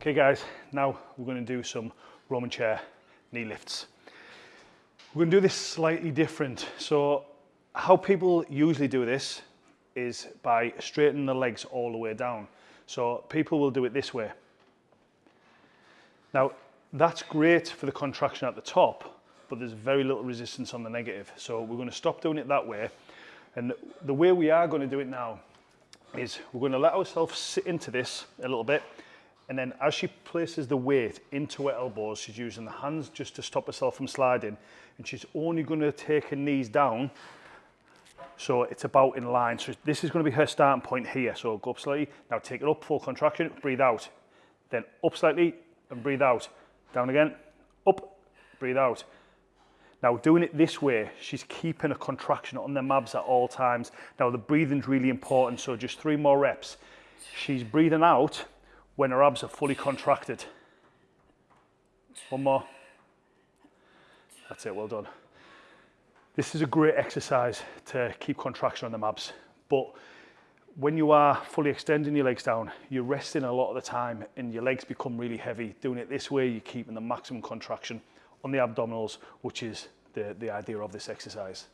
Okay guys, now we're going to do some Roman chair knee lifts. We're going to do this slightly different. So how people usually do this is by straightening the legs all the way down. So people will do it this way. Now that's great for the contraction at the top, but there's very little resistance on the negative. So we're going to stop doing it that way. And the way we are going to do it now is we're going to let ourselves sit into this a little bit and then as she places the weight into her elbows, she's using the hands just to stop herself from sliding. And she's only to take her knees down. So it's about in line. So this is to be her starting point here. So go up slightly. Now take it up, full contraction, breathe out. Then up slightly and breathe out. Down again, up, breathe out. Now doing it this way, she's keeping a contraction on the abs at all times. Now the breathing's really important. So just three more reps. She's breathing out when her abs are fully contracted. One more. That's it, well done. This is a great exercise to keep contraction on the abs, but when you are fully extending your legs down, you're resting a lot of the time and your legs become really heavy. Doing it this way, you're keeping the maximum contraction on the abdominals, which is the, the idea of this exercise.